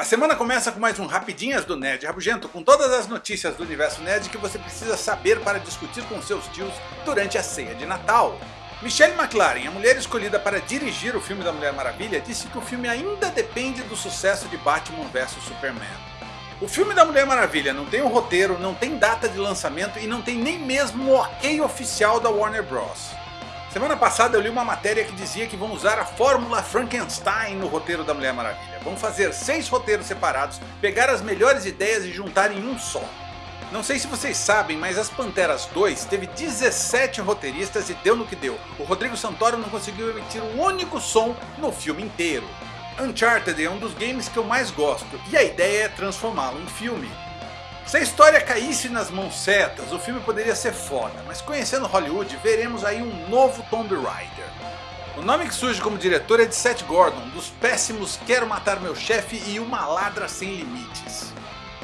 A semana começa com mais um Rapidinhas do Nerd Rabugento, com todas as notícias do universo nerd que você precisa saber para discutir com seus tios durante a ceia de Natal. Michelle McLaren, a mulher escolhida para dirigir o filme da Mulher Maravilha, disse que o filme ainda depende do sucesso de Batman vs Superman. O filme da Mulher Maravilha não tem um roteiro, não tem data de lançamento e não tem nem mesmo o ok oficial da Warner Bros. Semana passada eu li uma matéria que dizia que vão usar a fórmula Frankenstein no roteiro da Mulher Maravilha. Vão fazer seis roteiros separados, pegar as melhores ideias e juntar em um só. Não sei se vocês sabem, mas As Panteras 2 teve 17 roteiristas e deu no que deu. O Rodrigo Santoro não conseguiu emitir um único som no filme inteiro. Uncharted é um dos games que eu mais gosto, e a ideia é transformá-lo em filme. Se a história caísse nas mãos certas, o filme poderia ser foda, mas conhecendo Hollywood, veremos aí um novo Tomb Raider. O nome que surge como diretor é de Seth Gordon, dos péssimos Quero Matar Meu Chefe e Uma Ladra Sem Limites.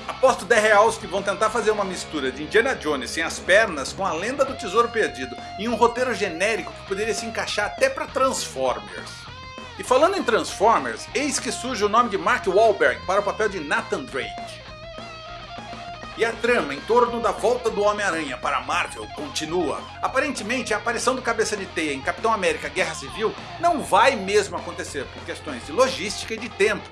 Aposto 10 reais que vão tentar fazer uma mistura de Indiana Jones sem as pernas com a lenda do tesouro perdido em um roteiro genérico que poderia se encaixar até para Transformers. E falando em Transformers, eis que surge o nome de Mark Wahlberg para o papel de Nathan Drake. E a trama em torno da volta do Homem-Aranha para Marvel continua. Aparentemente a aparição do Cabeça de Teia em Capitão América Guerra Civil não vai mesmo acontecer por questões de logística e de tempo.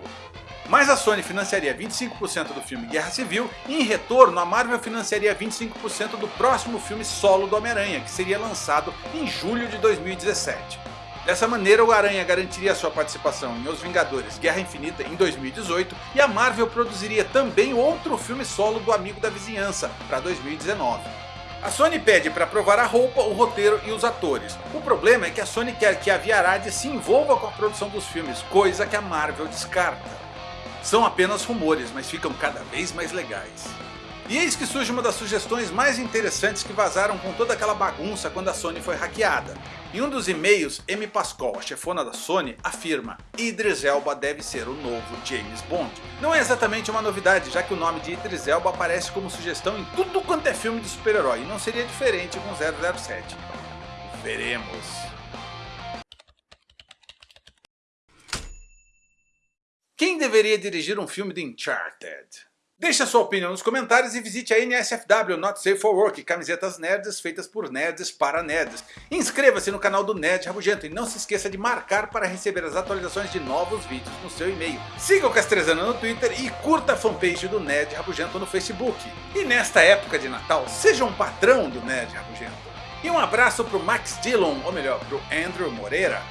Mas a Sony financiaria 25% do filme Guerra Civil e em retorno a Marvel financiaria 25% do próximo filme solo do Homem-Aranha, que seria lançado em julho de 2017. Dessa maneira o Aranha garantiria sua participação em Os Vingadores Guerra Infinita em 2018 e a Marvel produziria também outro filme solo do Amigo da Vizinhança para 2019. A Sony pede para provar a roupa, o roteiro e os atores. O problema é que a Sony quer que a Via Arad se envolva com a produção dos filmes, coisa que a Marvel descarta. São apenas rumores, mas ficam cada vez mais legais. E eis que surge uma das sugestões mais interessantes que vazaram com toda aquela bagunça quando a Sony foi hackeada. Em um dos e-mails, Amy Pascal, a chefona da Sony, afirma Idris Elba deve ser o novo James Bond. Não é exatamente uma novidade, já que o nome de Idris Elba aparece como sugestão em tudo quanto é filme de super-herói, e não seria diferente com 007. Veremos. Quem deveria dirigir um filme de Uncharted? Deixe a sua opinião nos comentários e visite a NSFW Not Safe for Work, camisetas nerds feitas por nerds para nerds. Inscreva-se no canal do Nerd Rabugento e não se esqueça de marcar para receber as atualizações de novos vídeos no seu e-mail. Siga o Castrezana no Twitter e curta a fanpage do Nerd Rabugento no Facebook. E nesta época de Natal, seja um patrão do Nerd Rabugento. E um abraço pro Max Dillon, ou melhor, pro Andrew Moreira.